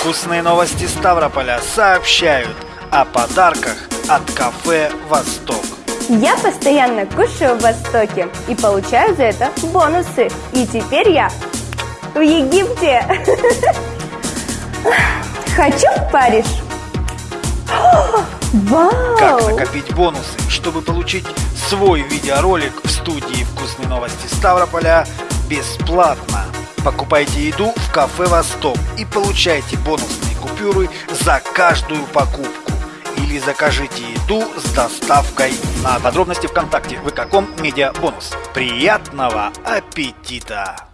Вкусные новости Ставрополя сообщают о подарках от кафе «Восток». Я постоянно кушаю в Востоке и получаю за это бонусы. И теперь я в Египте. Хочу в Париж. Вау! Как накопить бонусы, чтобы получить свой видеоролик в студии «Вкусные новости Ставрополя» бесплатно. Покупайте еду в кафе «Восток» и получайте бонусные купюры за каждую покупку. Или закажите еду с доставкой на подробности ВКонтакте. Вы каком медиа бонус. Приятного аппетита!